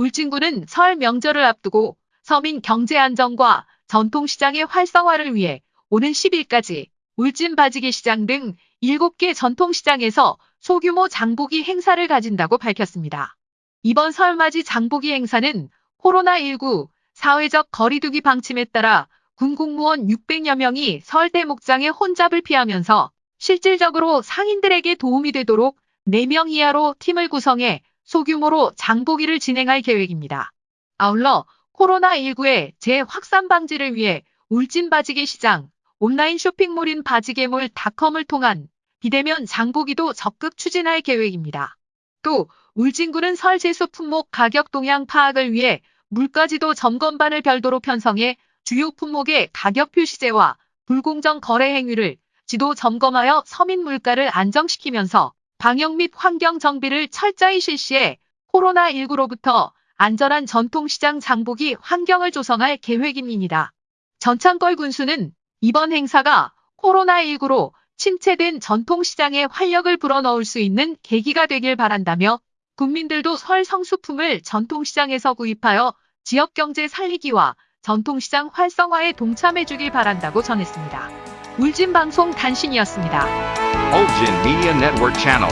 울진군은 설 명절을 앞두고 서민 경제 안정과 전통시장의 활성화를 위해 오는 10일까지 울진 바지개 시장 등 7개 전통시장에서 소규모 장보기 행사를 가진다고 밝혔습니다. 이번 설맞이 장보기 행사는 코로나19 사회적 거리두기 방침에 따라 군 공무원 600여 명이 설대 목장에 혼잡을 피하면서 실질적으로 상인들에게 도움이 되도록 4명 이하로 팀을 구성해 소규모로 장보기를 진행할 계획입니다. 아울러 코로나19의 재확산 방지를 위해 울진 바지개 시장, 온라인 쇼핑몰인 바지개몰닷컴을 통한 비대면 장보기도 적극 추진할 계획입니다. 또 울진군은 설 제수 품목 가격 동향 파악을 위해 물가지도 점검반을 별도로 편성해 주요 품목의 가격 표시제와 불공정 거래 행위를 지도 점검하여 서민 물가를 안정시키면서 방역 및 환경 정비를 철저히 실시해 코로나19로부터 안전한 전통시장 장보기 환경을 조성할 계획입니다. 전창걸 군수는 이번 행사가 코로나19로 침체된 전통시장에 활력을 불어넣을 수 있는 계기가 되길 바란다며 국민들도 설 성수품을 전통시장에서 구입하여 지역경제 살리기와 전통시장 활성화에 동참해주길 바란다고 전했습니다. 울진방송 단신이었습니다. Ulgin Media Network Channel.